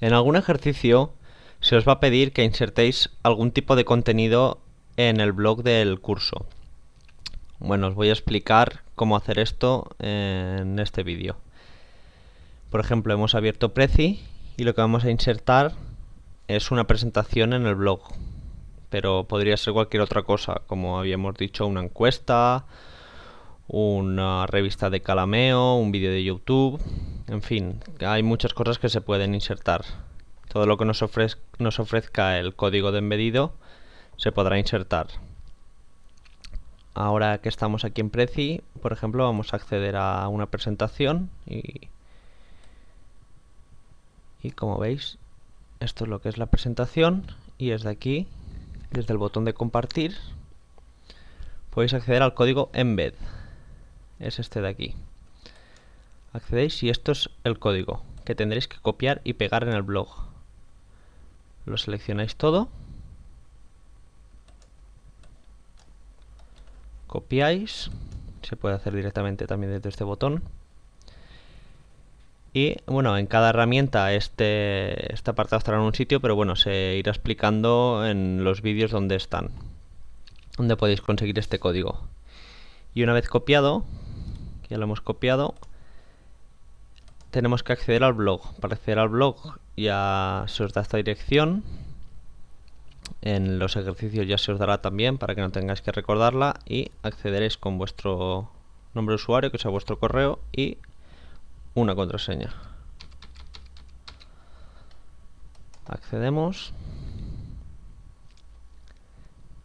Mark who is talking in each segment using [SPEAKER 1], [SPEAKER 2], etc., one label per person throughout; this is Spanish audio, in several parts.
[SPEAKER 1] En algún ejercicio se os va a pedir que insertéis algún tipo de contenido en el blog del curso. Bueno, os voy a explicar cómo hacer esto en este vídeo. Por ejemplo, hemos abierto Prezi y lo que vamos a insertar es una presentación en el blog. Pero podría ser cualquier otra cosa, como habíamos dicho, una encuesta, una revista de Calameo, un vídeo de YouTube, en fin, hay muchas cosas que se pueden insertar. Todo lo que nos, ofrezca el código de embedido se podrá insertar. Ahora que estamos aquí en Prezi, por ejemplo, vamos a acceder a una presentación y, y como veis, esto es lo que es la presentación y desde aquí, desde el botón de compartir, podéis acceder al código embed. Es este de aquí accedéis y esto es el código que tendréis que copiar y pegar en el blog. Lo seleccionáis todo. Copiáis. Se puede hacer directamente también desde este botón. Y bueno, en cada herramienta este, este apartado estará en un sitio, pero bueno, se irá explicando en los vídeos donde están. Donde podéis conseguir este código. Y una vez copiado, ya lo hemos copiado, tenemos que acceder al blog. Para acceder al blog ya se os da esta dirección. En los ejercicios ya se os dará también para que no tengáis que recordarla y accederéis con vuestro nombre de usuario, que sea vuestro correo, y una contraseña. Accedemos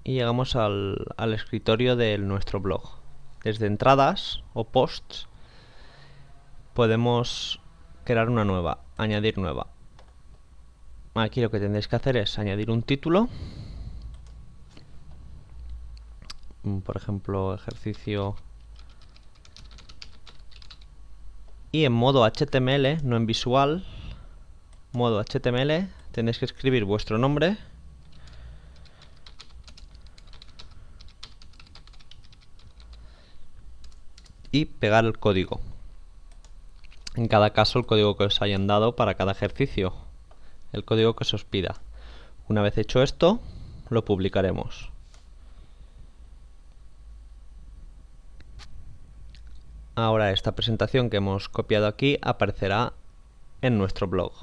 [SPEAKER 1] y llegamos al, al escritorio de nuestro blog. Desde entradas o posts podemos crear una nueva, añadir nueva. Aquí lo que tendréis que hacer es añadir un título. Mm, por ejemplo, ejercicio... Y en modo HTML, no en visual, modo HTML, tenéis que escribir vuestro nombre. Y pegar el código en cada caso el código que os hayan dado para cada ejercicio, el código que se os pida. Una vez hecho esto, lo publicaremos. Ahora esta presentación que hemos copiado aquí aparecerá en nuestro blog.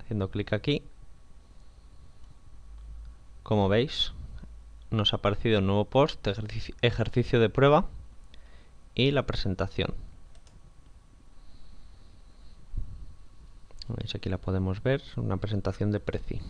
[SPEAKER 1] Haciendo clic aquí, como veis, nos ha aparecido un nuevo post, ejercicio de prueba y la presentación. Aquí la podemos ver, una presentación de Prezi.